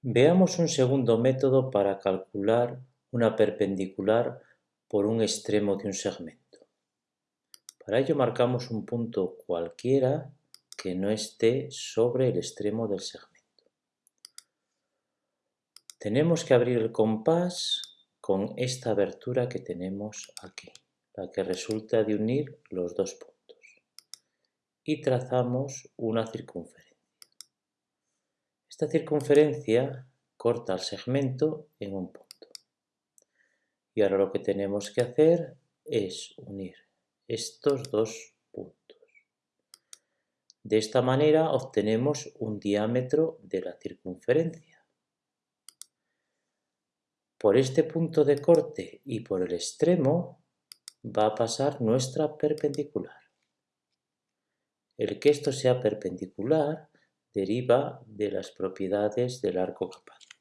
Veamos un segundo método para calcular una perpendicular por un extremo de un segmento. Para ello marcamos un punto cualquiera que no esté sobre el extremo del segmento. Tenemos que abrir el compás con esta abertura que tenemos aquí, la que resulta de unir los dos puntos. Y trazamos una circunferencia. Esta circunferencia corta el segmento en un punto. Y ahora lo que tenemos que hacer es unir estos dos puntos. De esta manera obtenemos un diámetro de la circunferencia. Por este punto de corte y por el extremo va a pasar nuestra perpendicular. El que esto sea perpendicular deriva de las propiedades del arco capaz.